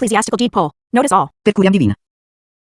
ecclesiastical deed poll. Notice all. Per curiam divina.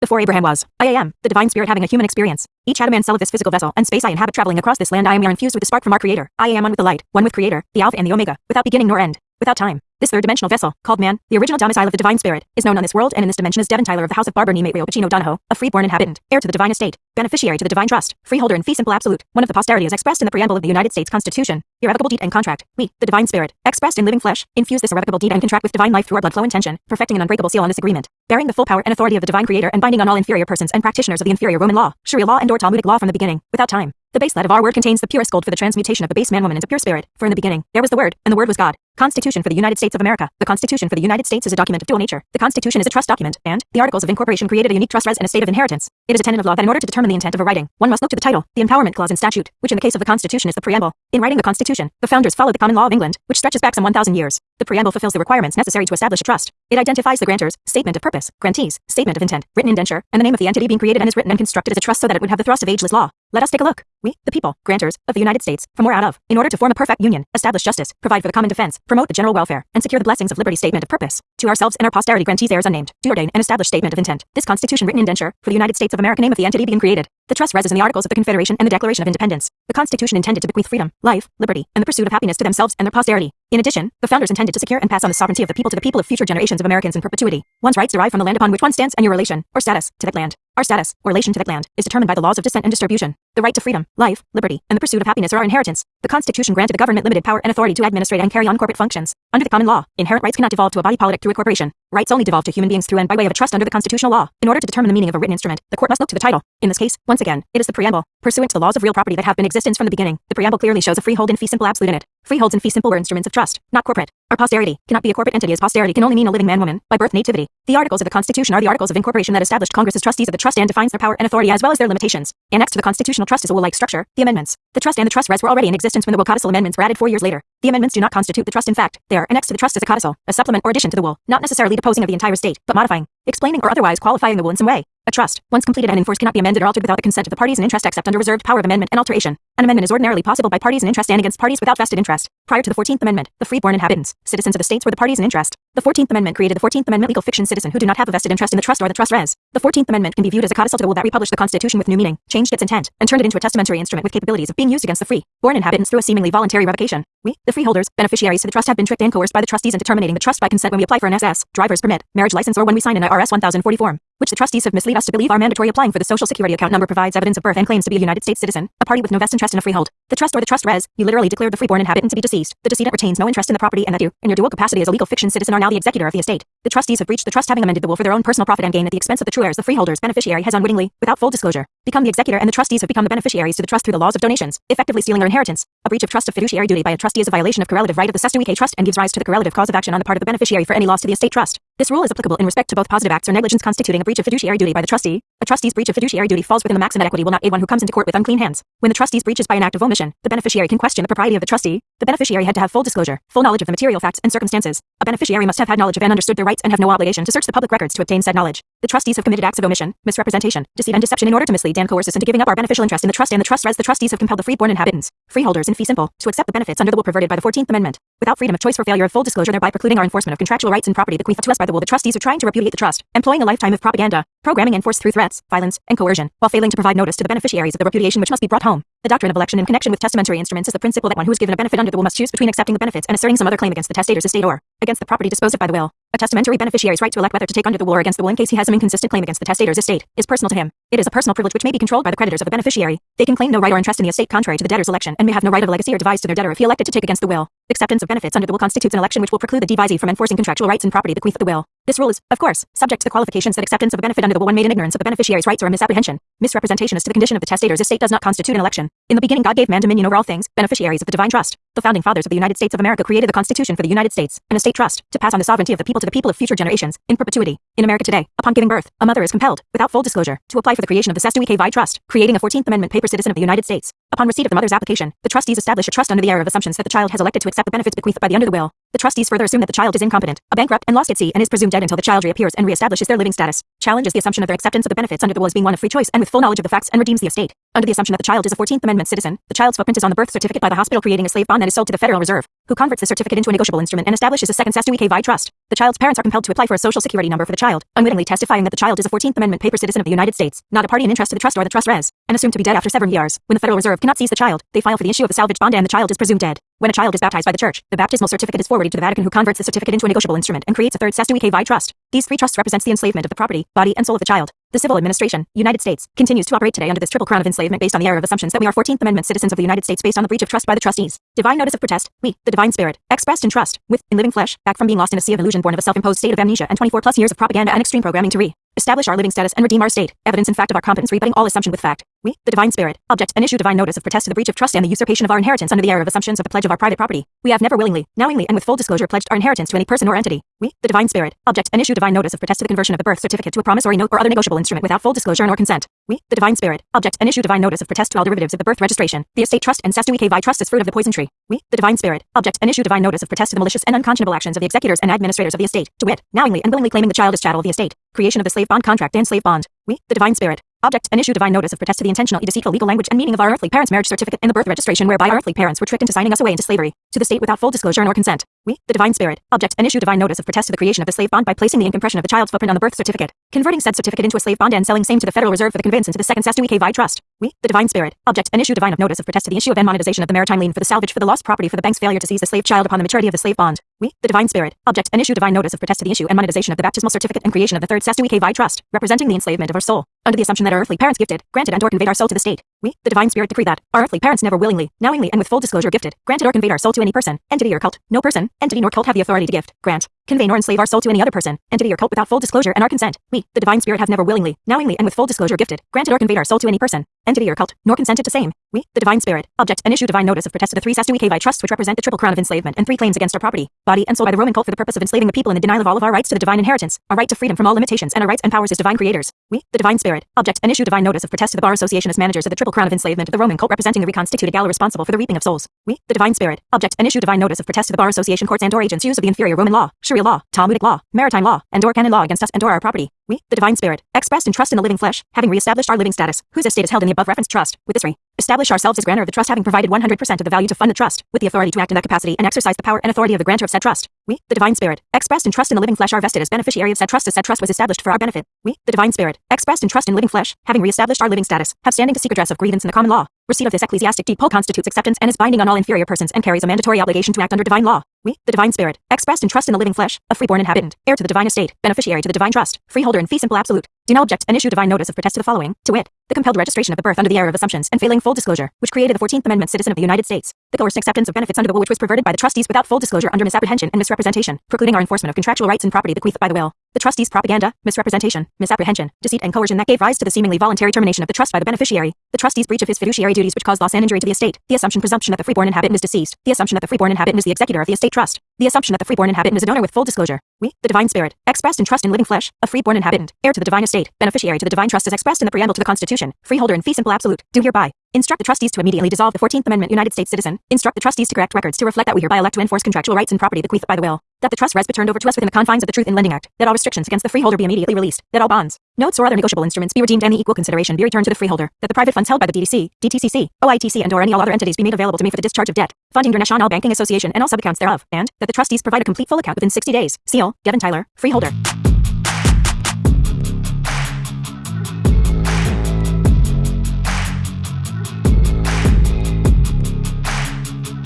Before Abraham was, I am, the divine spirit having a human experience. Each atom and cell of this physical vessel and space I inhabit traveling across this land I am are infused with the spark from our creator. I am one with the light, one with creator, the alpha and the omega, without beginning nor end, without time. This third-dimensional vessel, called man, the original domicile of the divine spirit, is known on this world and in this dimension as Devon Tyler of the House of Barber Nemate Pacino Donahoe, a freeborn inhabitant, heir to the divine estate, beneficiary to the divine trust, freeholder in fee simple absolute, one of the posterity as expressed in the preamble of the United States Constitution, irrevocable deed and contract. We, the divine spirit, expressed in living flesh, infuse this irrevocable deed and contract with divine life through our blood flow intention, perfecting an unbreakable seal on this agreement, bearing the full power and authority of the divine creator and binding on all inferior persons and practitioners of the inferior Roman law, Sharia law and or Talmudic law from the beginning, without time. The base lead of our word contains the purest gold for the transmutation of the base man-woman into pure spirit, for in the beginning, there was the word, and the word was God. Constitution for the United States of America. The Constitution for the United States is a document of dual nature. The Constitution is a trust document, and the Articles of Incorporation created a unique trust res and a state of inheritance. It is a tenet of law that in order to determine the intent of a writing, one must look to the title, the empowerment clause in statute, which in the case of the Constitution is the preamble. In writing the Constitution, the founders followed the common law of England, which stretches back some 1,000 years. The preamble fulfills the requirements necessary to establish a trust. It identifies the grantors, statement of purpose, grantees, statement of intent, written indenture, and the name of the entity being created and is written and constructed as a trust so that it would have the thrust of ageless law. Let us take a look. We, the people, grantors, of the United States, from or out of, in order to form a perfect union, establish justice, provide for the common defense, promote the general welfare, and secure the blessings of liberty statement of purpose. To ourselves and our posterity grantees heirs unnamed, do ordain and establish statement of intent. This Constitution written indenture, for the United States of America name of the entity being created. The trust rests in the Articles of the Confederation and the Declaration of Independence. The Constitution intended to bequeath freedom, life, liberty, and the pursuit of happiness to themselves and their posterity. In addition, the founders intended to secure and pass on the sovereignty of the people to the people of future generations of Americans in perpetuity. One's rights derive from the land upon which one stands and your relation, or status, to that land. Our status, or relation to that land, is determined by the laws of descent and distribution. The right to freedom, life, liberty, and the pursuit of happiness are our inheritance. The Constitution granted the government limited power and authority to administrate and carry on corporate functions. Under the common law, inherent rights cannot devolve to a body politic through a corporation. Rights only devolve to human beings through and by way of a trust under the constitutional law. In order to determine the meaning of a written instrument, the court must look to the title. In this case, once again, it is the preamble. Pursuant to the laws of real property that have been in existence from the beginning, the preamble clearly shows a freehold in fee simple absolute in it. Freeholds and fee simple were instruments of trust, not corporate. Our posterity cannot be a corporate entity as posterity can only mean a living man-woman, by birth nativity. The articles of the Constitution are the articles of incorporation that established Congress as trustees of the trust and defines their power and authority as well as their limitations. Annexed to the constitutional trust is a will-like structure, the amendments. The trust and the trust res were already in existence when the will codicil amendments were added four years later. The amendments do not constitute the trust in fact. They are annexed to the trust as a codicil, a supplement or addition to the will, not necessarily deposing of the entire state, but modifying, explaining or otherwise qualifying the will in some way. A trust, once completed and enforced cannot be amended or altered without the consent of the parties in interest except under reserved power of amendment and alteration. An amendment is ordinarily possible by parties in interest and against parties without vested interest. Prior to the 14th Amendment, the freeborn inhabitants, citizens of the states where the parties in interest. The 14th Amendment created the 14th Amendment legal fiction citizen who do not have a vested interest in the trust or the trust res. The 14th Amendment can be viewed as a codicil to the will that republished the Constitution with new meaning, changed its intent, and turned it into a testamentary instrument with capabilities of being used against the free, born inhabitants through a seemingly voluntary revocation. We, the freeholders, beneficiaries to the trust have been tricked and coerced by the trustees into terminating the trust by consent when we apply for an SS, driver's permit, marriage license or when we sign an IRS 1040 form which the trustees have misled us to believe are mandatory applying for the social security account number provides evidence of birth and claims to be a United States citizen, a party with no vested interest in a freehold. The trust or the trust res, you literally declared the freeborn inhabitant to be deceased. The decedent retains no interest in the property and that you, in your dual capacity as a legal fiction citizen are now the executor of the estate. The trustees have breached the trust having amended the will for their own personal profit and gain at the expense of the true heirs. The freeholders beneficiary has unwittingly, without full disclosure, become the executor and the trustees have become the beneficiaries to the trust through the laws of donations, effectively stealing their inheritance. A breach of trust of fiduciary duty by a trustee is a violation of correlative right of the cestui que trust and gives rise to the correlative cause of action on the part of the beneficiary for any loss to the estate trust. This rule is applicable in respect to both positive acts or negligence constituting a breach of fiduciary duty by the trustee. A trustee's breach of fiduciary duty falls within the maxim that equity will not aid one who comes into court with unclean hands. When the trustee's breach is by an act of omission, the beneficiary can question the propriety of the trustee. The beneficiary had to have full disclosure, full knowledge of the material facts and circumstances. A beneficiary must have had knowledge of and understood their rights and have no obligation to search the public records to obtain said knowledge. The trustees have committed acts of omission, misrepresentation, deceit and deception in order to mislead and coerce us into giving up our beneficial interest in the trust and the trust res the trustees have compelled the freeborn inhabitants, freeholders in fee simple, to accept the benefits under the will perverted by the 14th Amendment. Without freedom of choice for failure of full disclosure thereby precluding our enforcement of contractual rights and property bequeathed to us by the will the trustees are trying to repudiate the trust, employing a lifetime of propaganda, programming and force through threats, violence, and coercion, while failing to provide notice to the beneficiaries of the repudiation which must be brought home. The doctrine of election in connection with testamentary instruments is the principle that one who is given a benefit under the will must choose between accepting the benefits and asserting some other claim against the testator's estate or against the property disposed of by the will. A testamentary beneficiary's right to elect whether to take under the will or against the will in case he has some inconsistent claim against the testator's estate is personal to him. It is a personal privilege which may be controlled by the creditors of the beneficiary. They can claim no right or interest in the estate contrary to the debtor's election and may have no right of legacy or devise to their debtor if he elected to take against the will. Acceptance of benefits under the will constitutes an election which will preclude the devisee from enforcing contractual rights and property bequeathed the will. This rule is, of course, subject to the qualifications that acceptance of a benefit under the one made in ignorance of the beneficiary's rights or a misapprehension, misrepresentation as to the condition of the testator's estate does not constitute an election. In the beginning God gave man dominion over all things, beneficiaries of the divine trust. The founding fathers of the United States of America created the Constitution for the United States, an estate trust, to pass on the sovereignty of the people to the people of future generations, in perpetuity. In America today, upon giving birth, a mother is compelled, without full disclosure, to apply for the creation of the Cestui Que Vie Trust, creating a 14th Amendment paper citizen of the United States. Upon receipt of the mother's application, the trustees establish a trust under the error of assumptions that the child has elected to accept the benefits bequeathed by the under the will. The trustees further assume that the child is incompetent, a bankrupt, and lost at sea, and is presumed dead until the child reappears and reestablishes their living status. Challenges the assumption of their acceptance of the benefits under the will as being one of free choice and with full knowledge of the facts and redeems the estate. Under the assumption that the child is a 14th Amendment citizen, the child's footprint is on the birth certificate by the hospital creating a slave bond that is sold to the Federal Reserve, who converts the certificate into a negotiable instrument and establishes a second Cestui Que Vie trust. The child's parents are compelled to apply for a social security number for the child, unwittingly testifying that the child is a 14th Amendment paper citizen of the United States, not a party in interest to the trust or the trust res, and assumed to be dead after seven years. When the Federal Reserve cannot seize the child, they file for the issue of the salvage bond and the child is presumed dead. When a child is baptized by the church, the baptismal certificate is forwarded to the Vatican who converts the certificate into a negotiable instrument and creates a third Cestui Que Vie trust. These three trusts represents the enslavement of the property, body, and soul of the child. The civil administration, United States, continues to operate today under this triple crown of enslavement based on the error of assumptions that we are 14th Amendment citizens of the United States based on the breach of trust by the trustees. Divine notice of protest, we, the divine spirit, expressed in trust, with, in living flesh, back from being lost in a sea of illusion born of a self-imposed state of amnesia and 24 plus years of propaganda and extreme programming to re establish our living status and redeem our state, evidence and fact of our competence rebutting all assumption with fact. We, the divine spirit, object and issue divine notice of protest to the breach of trust and the usurpation of our inheritance under the error of assumptions of the pledge of our private property. We have never willingly, knowingly, and with full disclosure pledged our inheritance to any person or entity. We, the divine spirit, object and issue divine notice of protest to the conversion of the birth certificate to a promissory note or other negotiable instrument without full disclosure nor consent. We, the divine spirit, object and issue divine notice of protest to all derivatives of the birth registration, the estate trust and Cestui Que Vie trust as fruit of the poison tree. We, the divine spirit, object and issue divine notice of protest to the malicious and unconscionable actions of the executors and administrators of the estate, to wit, knowingly and willingly claiming the child as chattel of the estate, creation of the slave bond contract and slave bond. We, the divine spirit, object and issue divine notice of protest to the intentional deceitful legal language and meaning of our earthly parents' marriage certificate and the birth registration whereby our earthly parents were tricked into signing us away into slavery to the state without full disclosure nor consent. We, the divine spirit, object and issue divine notice of protest to the creation of the slave bond by placing the impression of the child's footprint on the birth certificate, converting said certificate into a slave bond and selling same to the Federal Reserve for the conveyance into the second Cestui Que Vie trust. We, the divine spirit, object and issue divine of notice of protest to the issue of and monetization of the maritime lien for the salvage for the lost property for the bank's failure to seize the slave child upon the maturity of the slave bond. We, the divine spirit, object and issue divine notice of protest to the issue and monetization of the baptismal certificate and creation of the third Cestui Que Vie trust, representing the enslavement of our soul, under the assumption that our earthly parents gifted, granted and or conveyed our soul to the state. We, the divine spirit decree that our earthly parents never willingly, knowingly and with full disclosure gifted, granted or conveyed our soul to any person, entity or cult, no person, entity nor cult have the authority to gift, grant, convey nor enslave our soul to any other person, entity or cult without full disclosure and our consent. We, the divine spirit have never willingly, knowingly and with full disclosure gifted, granted or conveyed our soul to any person, entity or cult, nor consented to same. We, the divine spirit, object and issue divine notice of protest to the three Cestui Que Vie trusts which represent the triple crown of enslavement and three claims against our property, body and soul by the Roman cult for the purpose of enslaving the people in the denial of all of our rights to the divine inheritance, our right to freedom from all limitations and our rights and powers as divine creators. We, the divine spirit, object and issue divine notice of protest to the Bar Association as managers of the triple crown of enslavement of the Roman cult representing the reconstituted gala responsible for the reaping of souls. We, the divine spirit, object and issue divine notice of protest to the Bar Association courts and or agents use of the inferior Roman law, Sharia law, Talmudic law, maritime law, and or canon law against us and or our property. We, the divine spirit, expressed in trust in the living flesh, having re-established our living status, whose estate is held in the above referenced trust, with this re establish ourselves as grantor of the trust having provided 100% of the value to fund the trust, with the authority to act in that capacity and exercise the power and authority of the grantor of said trust. We, the divine spirit, expressed in trust in the living flesh are vested as beneficiary of said trust as said trust was established for our benefit. We, the divine spirit, expressed in trust in living flesh, having re-established our living status, have standing to seek redress of grievance in the common law. Receipt of this ecclesiastic deed poll constitutes acceptance and is binding on all inferior persons and carries a mandatory obligation to act under divine law. We, the divine spirit, expressed in trust in the living flesh, a freeborn inhabitant, heir to the divine estate, beneficiary to the divine trust, freeholder in fee simple absolute, do now object and issue divine notice of protest to the following, to wit, the compelled registration of the birth under the error of assumptions and failing full disclosure, which created the 14th Amendment citizen of the United States, the coerced acceptance of benefits under the will which was perverted by the trustees without full disclosure under misapprehension and misrepresentation, precluding our enforcement of contractual rights and property bequeathed by the will, the trustees' propaganda, misrepresentation, misapprehension, deceit and coercion that gave rise to the seemingly voluntary termination of the trust by the beneficiary, the trustees' breach of his fiduciary duties which caused loss and injury to the estate, the assumption presumption that the freeborn inhabitant is deceased, the assumption that the freeborn inhabitant is the executor of the estate trust, the assumption that the freeborn inhabitant is a donor with full disclosure. We, the divine spirit, expressed in trust in living flesh, a freeborn inhabitant, heir to the divine estate, beneficiary to the divine trust as expressed in the preamble to the Constitution, freeholder in fee simple absolute, do hereby. Instruct the trustees to immediately dissolve the 14th Amendment United States citizen. Instruct the trustees to correct records to reflect that we hereby elect to enforce contractual rights and property bequeathed by the will. That the trust res be turned over to us within the confines of the Truth in Lending Act. That all restrictions against the freeholder be immediately released. That all bonds, notes or other negotiable instruments be redeemed the equal consideration be returned to the freeholder. That the private funds held by the DDC, DTCC, OITC and or any all other entities be made available to me for the discharge of debt, funding your National Banking Association and all subaccounts thereof. And that the trustees provide a complete full account within 60 days. Seal, Devon Tyler, freeholder.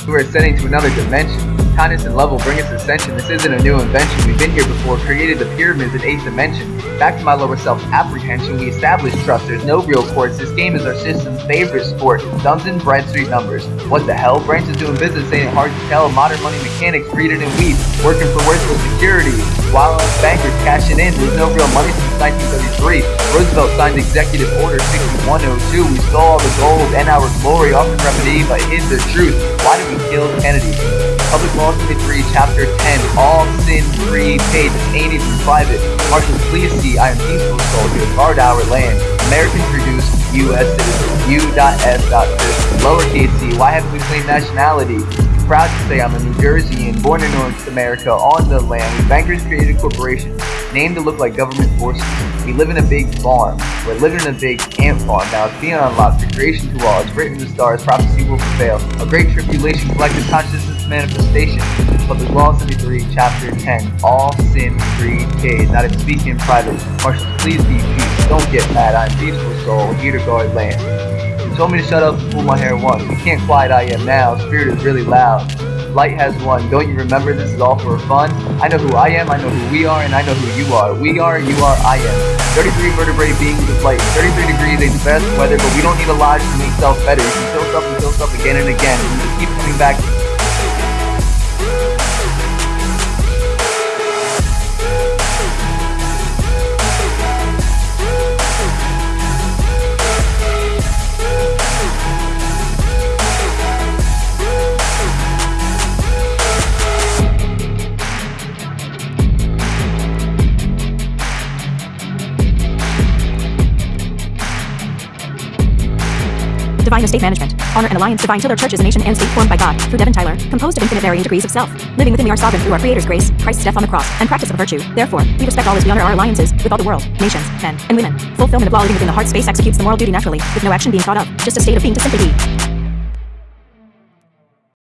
who are ascending to another dimension. Kindness and love will bring us ascension. This isn't a new invention. We've been here before, created the pyramids in 8th dimension. Back to my lower self apprehension, we established trust. There's no real courts. This game is our system's favorite sport. Dun and, Bradstreet numbers. What the hell? Branches doing business ain't hard to tell. Modern money mechanics, breeding in weed. Working for worthless security. While bankers cashing in, there's no real money since 1933. Roosevelt signed Executive Order 6102. We stole all the gold and our glory often remedy, but hid the truth. Why did we kill Kennedy? Law 23, Chapter 10, all sin free paid, ain't even private. Marshals, please see, I am peaceful soldier, guard our land. American produced, U.S. citizen, U.S. Lowercase c, why haven't we claimed nationality? proud to say I'm a New Jerseyan, born in North America, on the land. Bankers created a corporation, named to look like government forces. We live in a big farm. We're living in a big ant farm. Now it's being unlocked, The creation to all. It's written in the stars, prophecy will prevail. A great tribulation, collective consciousness manifestation. Public Law 73, Chapter 10. All sin free days. Not to speak in private. Marshals, please be peace. Don't get mad. I'm peaceful soul, here to guard land. You told me to shut up and pull my hair once. You can't quiet I am now. Spirit is really loud. Light has won. Don't you remember this is all for fun? I know who I am, I know who we are, and I know who you are. We are, you are, I am. 33 vertebrate beings of light. 33 degrees ain't the best weather, but we don't need a lodge to make self better. You can kill stuff and kill stuff again and again. We just keep coming back Divine Estate Management. Honor and Alliance Divine Tiller Church is a nation and state formed by God, through Devon Tyler, composed of infinite varying degrees of self. Living within we are sovereign through our Creator's grace, Christ's death on the cross, and practice of virtue. Therefore, we respect all as we honor our alliances with all the world, nations, men, and women. Fulfillment of law living within the heart space executes the moral duty naturally, with no action being thought of, just a state of being to simply be.